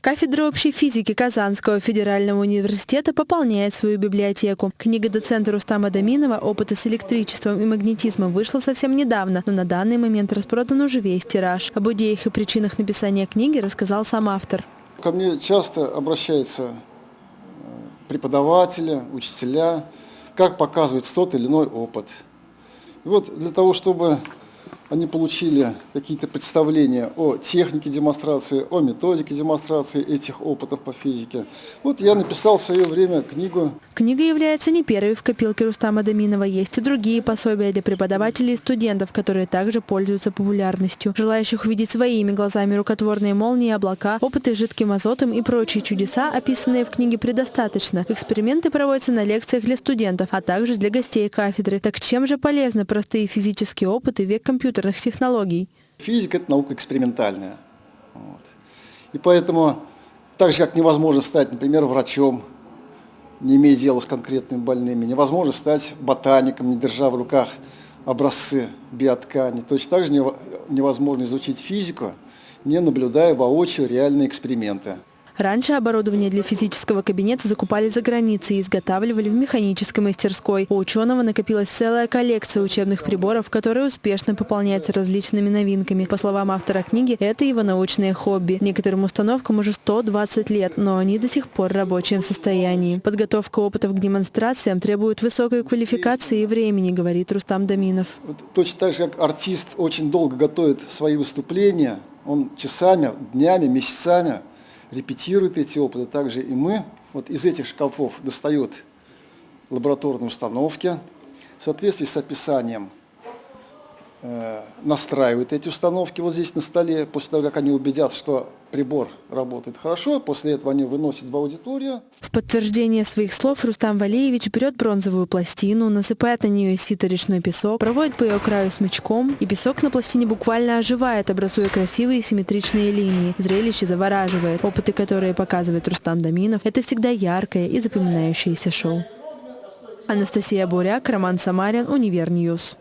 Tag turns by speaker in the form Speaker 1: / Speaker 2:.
Speaker 1: Кафедра общей физики Казанского федерального университета пополняет свою библиотеку. Книга доцента Рустама Даминова «Опыты с электричеством и магнетизмом» вышла совсем недавно, но на данный момент распродан уже весь тираж. Об идеях и причинах написания книги рассказал сам автор.
Speaker 2: Ко мне часто обращаются э, преподаватели, учителя, как показывать тот или иной опыт. И вот для того, чтобы они получили какие-то представления о технике демонстрации, о методике демонстрации этих опытов по физике. Вот я написал в свое время книгу.
Speaker 1: Книга является не первой в копилке Рустама Даминова. Есть и другие пособия для преподавателей и студентов, которые также пользуются популярностью. Желающих увидеть своими глазами рукотворные молнии, облака, опыты с жидким азотом и прочие чудеса, описанные в книге, предостаточно. Эксперименты проводятся на лекциях для студентов, а также для гостей кафедры. Так чем же полезны простые физические опыты век компьютера? Компьютерных технологий.
Speaker 2: Физика – это наука экспериментальная. Вот. И поэтому, так же, как невозможно стать, например, врачом, не имея дела с конкретными больными, невозможно стать ботаником, не держа в руках образцы биоткани. Точно так же невозможно изучить физику, не наблюдая воочию реальные эксперименты.
Speaker 1: Раньше оборудование для физического кабинета закупали за границей и изготавливали в механической мастерской. У ученого накопилась целая коллекция учебных приборов, которая успешно пополняется различными новинками. По словам автора книги, это его научное хобби. Некоторым установкам уже 120 лет, но они до сих пор в рабочем состоянии. Подготовка опытов к демонстрациям требует высокой квалификации и времени, говорит Рустам Даминов.
Speaker 2: Точно так же, как артист очень долго готовит свои выступления, он часами, днями, месяцами репетирует эти опыты, также и мы. Вот из этих шкафов достают лабораторные установки в соответствии с описанием настраивают эти установки вот здесь на столе. После того, как они убедятся, что прибор работает хорошо, после этого они выносят в аудиторию.
Speaker 1: В подтверждение своих слов Рустам Валеевич берет бронзовую пластину, насыпает на нее сито-речной песок, проводит по ее краю смычком, и песок на пластине буквально оживает, образуя красивые симметричные линии. Зрелище завораживает. Опыты, которые показывает Рустам Даминов, это всегда яркое и запоминающееся шоу. Анастасия Буряк, Роман Самарин, Универньюз.